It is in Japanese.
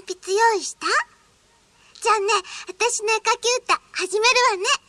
鉛筆用意した？じゃあね、私の絵描き歌始めるわね。